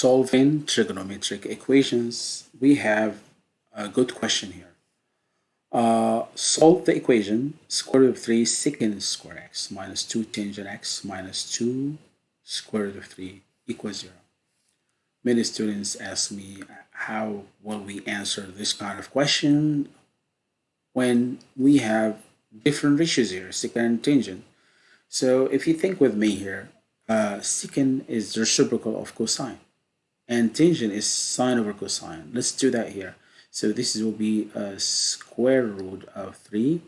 solving trigonometric equations, we have a good question here. Uh, solve the equation square root of 3 secant square x minus 2 tangent x minus 2 square root of 3 equals 0. Many students ask me how will we answer this kind of question when we have different ratios here, secant and tangent. So if you think with me here, uh, secant is the reciprocal of cosine and tangent is sine over cosine. Let's do that here. So this will be a square root of 3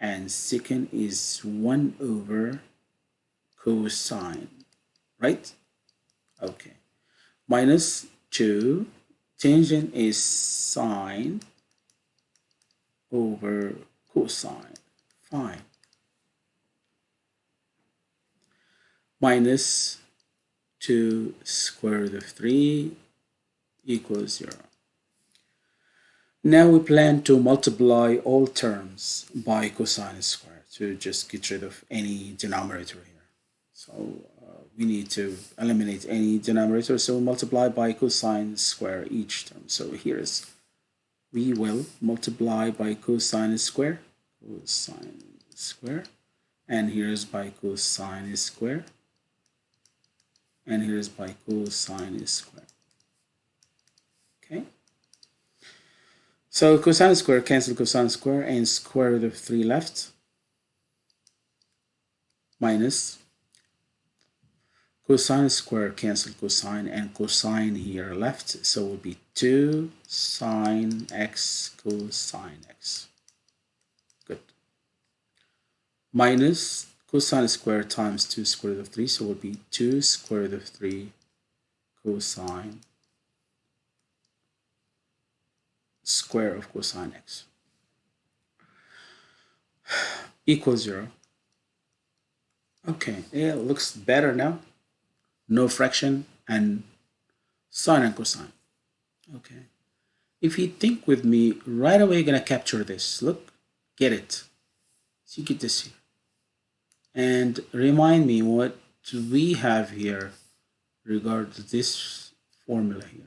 and secant is 1 over cosine, right? Okay. Minus 2, tangent is sine over cosine, fine. Minus 2 square root of 3 equals 0. Now we plan to multiply all terms by cosine square to just get rid of any denominator here. So uh, we need to eliminate any denominator, so multiply by cosine square each term. So here's, we will multiply by cosine square, cosine square, and here's by cosine square, and here's by cosine square. Okay. So cosine square cancel cosine square and square root of 3 left minus cosine square cancel cosine and cosine here left so it will be 2 sine x cosine x good minus cosine square times 2 square root of 3 so it will be 2 square root of 3 cosine square of cosine x equals 0 okay yeah, it looks better now. No fraction and sine and cosine. Okay. If you think with me right away you're gonna capture this. Look get it. So you get this here and remind me what we have here regard to this formula here.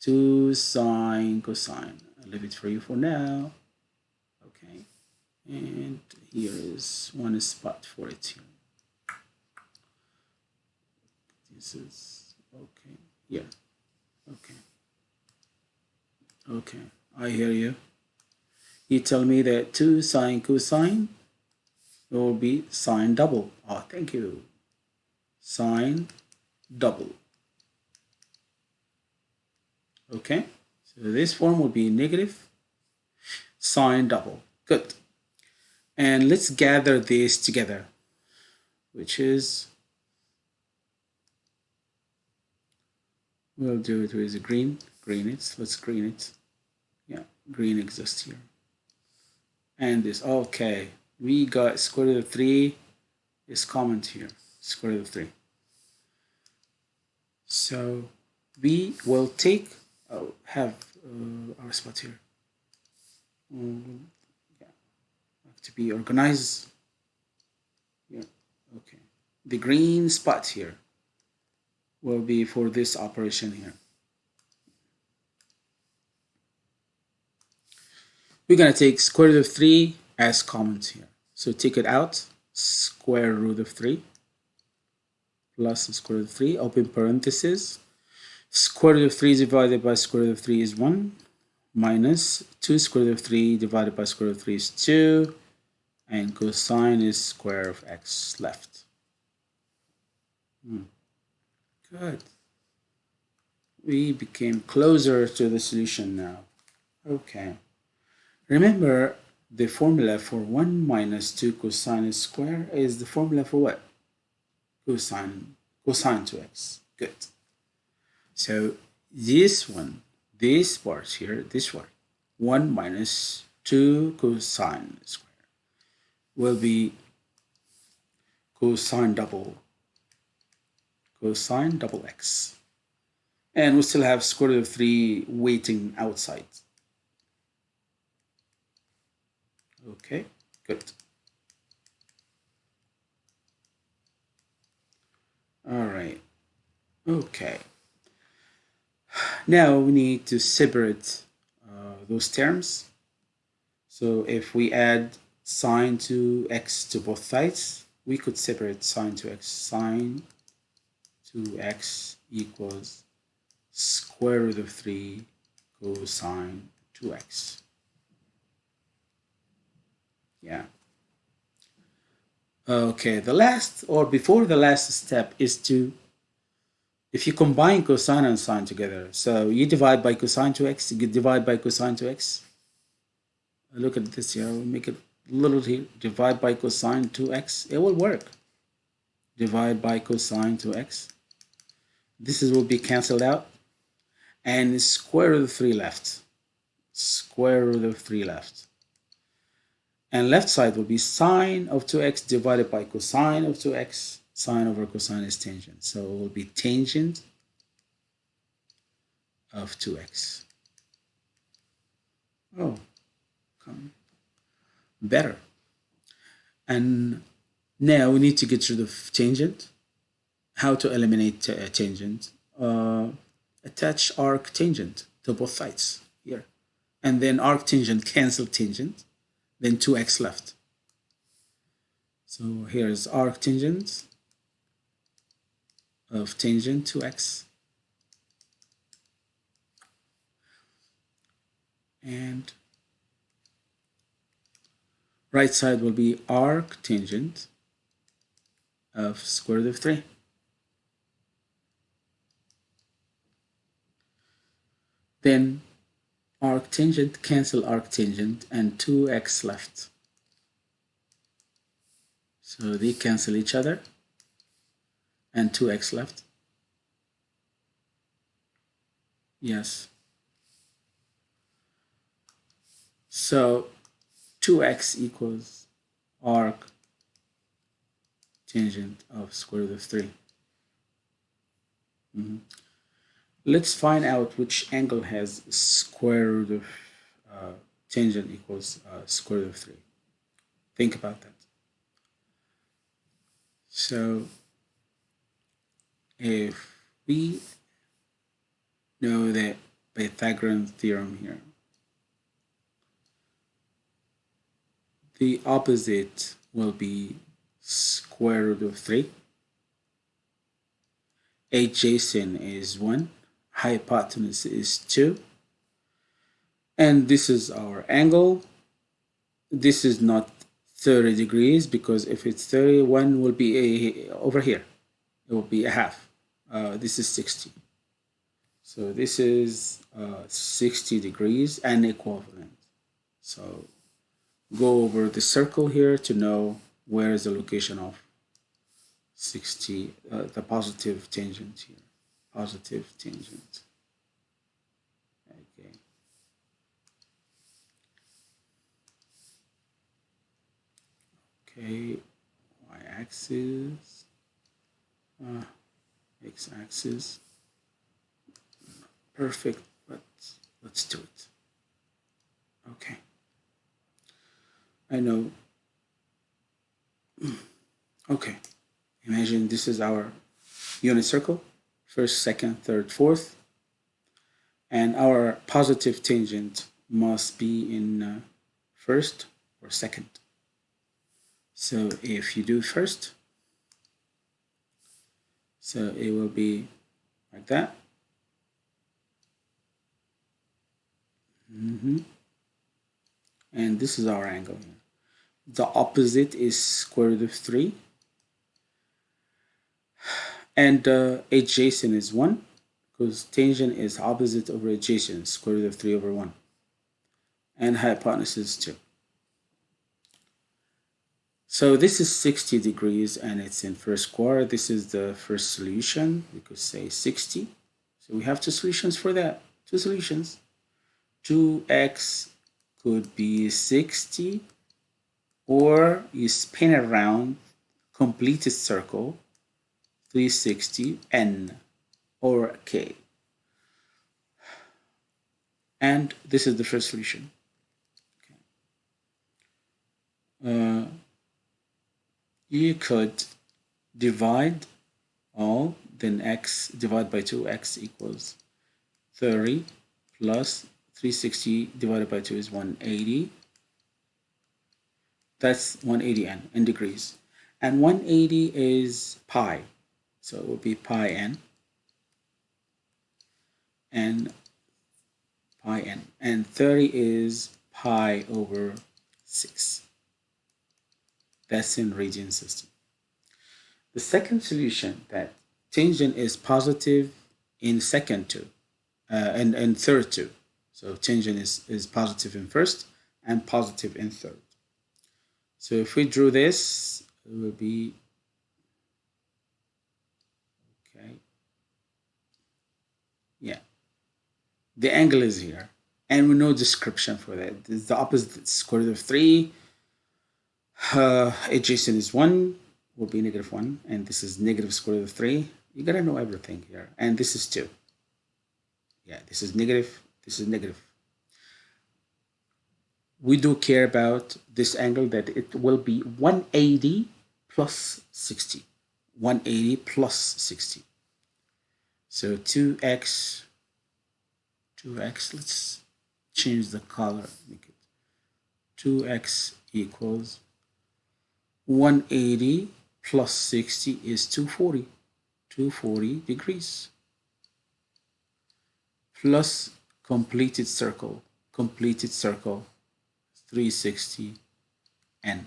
2 sine cosine. I'll leave it for you for now. Okay. And here is one spot for it here. This is okay yeah okay. Okay I hear you. You tell me that 2 sine cosine it will be sine double. Oh, thank you. Sine double. Okay, so this form will be negative sine double. Good. And let's gather this together, which is, we'll do it with green, green it, let's green it. Yeah, green exists here. And this, okay, we got square root of 3 is common here square root of 3 so we will take uh, have uh, our spot here. Um, yeah. to be organized. Yeah okay. The green spot here will be for this operation here. We're going to take square root of 3 as comments here. So take it out, square root of 3 plus square root of 3, open parenthesis. Square root of 3 divided by square root of 3 is 1 minus 2 square root of 3 divided by square root of 3 is 2 and cosine is square of x left. Hmm. Good. We became closer to the solution now. Okay. Remember, the formula for 1 minus 2 cosine square is the formula for what? Cosine, cosine 2x. Good. So this one, this part here, this one, 1 minus 2 cosine square will be cosine double cosine double x. And we still have square root of 3 waiting outside. Okay, good. All right. Okay. Now we need to separate uh, those terms. So if we add sine to x to both sides, we could separate sine to x. Sine to x equals square root of 3 cosine 2x. Yeah. Okay, the last or before the last step is to if you combine cosine and sine together, so you divide by cosine to x, you divide by cosine to x. Look at this here, we'll make it little here, divide by cosine to x, it will work. Divide by cosine to x. This is will be cancelled out. And square root of 3 left. Square root of 3 left. And left side will be sine of 2x divided by cosine of 2x sine over cosine is tangent. So it will be tangent of 2x. Oh, come better. And now we need to get rid of tangent. How to eliminate a tangent? Uh, attach arc tangent to both sides here. And then arc tangent cancel tangent, then 2x left. So here's arc tangent of tangent to x. And right side will be arc tangent of square root of 3. Then arc tangent cancel arc tangent and 2x left. So they cancel each other and 2x left? Yes. So 2x equals arc tangent of square root of 3. Mm -hmm. Let's find out which angle has square root of uh, tangent equals uh, square root of 3. Think about that. So if we know that Pythagorean theorem here, the opposite will be square root of 3. Adjacent is 1. Hypotenuse is 2. And this is our angle. This is not 30 degrees because if it's 31 will be a, over here. It will be a half uh, this is 60 so this is uh, 60 degrees and equivalent so go over the circle here to know where is the location of 60 uh, the positive tangent here positive tangent. Okay. Okay y-axis. Uh, x-axis. Perfect but let's do it. Okay. I know. Okay. Imagine this is our unit circle first second third fourth and our positive tangent must be in uh, first or second so if you do first so it will be like that. Mm -hmm. And this is our angle. The opposite is square root of 3. And uh, adjacent is 1 because tangent is opposite over adjacent, square root of 3 over 1. And hypotenuse is 2. So this is 60 degrees and it's in first quarter. This is the first solution. We could say 60. So we have two solutions for that. Two solutions. 2x could be 60 or you spin around complete a circle 360 n or k and this is the first solution okay. uh, you could divide all then x divide by 2 x equals 30 plus 360 divided by 2 is 180. That's 180n in degrees. And 180 is pi. So it will be pi n. And pi n. And 30 is pi over 6. That's in radian system. The second solution that tangent is positive in second two uh, and, and third two. So tangent is, is positive in first and positive in third. So if we drew this, it will be okay. Yeah. The angle is here. And we know description for that. This is the opposite square root of 3. Uh, adjacent is 1, will be negative 1. And this is negative square root of 3. You gotta know everything here. And this is 2. Yeah, this is negative. This is negative. We do care about this angle that it will be 180 plus 60. 180 plus 60. So 2x, 2x, let's change the color, make it 2x equals 180 plus 60 is 240, 240 degrees. Plus completed circle, completed circle 360 n.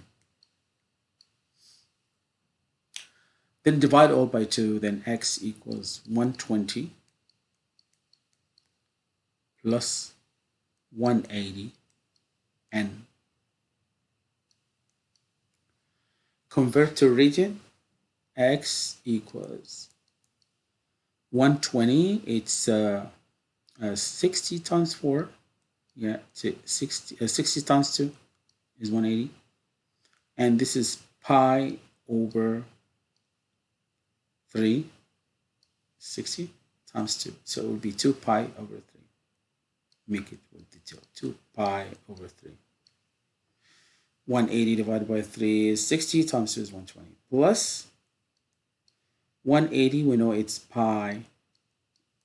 Then divide all by 2, then x equals 120 plus 180 n. Convert to radian x equals 120, it's uh, uh, 60 times 4, yeah, 60, uh, 60 times 2 is 180. And this is pi over 3, 60 times 2. So it would be 2 pi over 3 make it with detail 2 pi over 3 180 divided by 3 is 60 times 2 is 120 plus 180 we know it's pi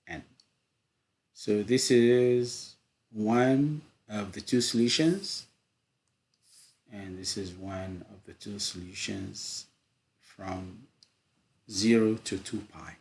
n. So this is one of the two solutions. And this is one of the two solutions from 0 to 2 pi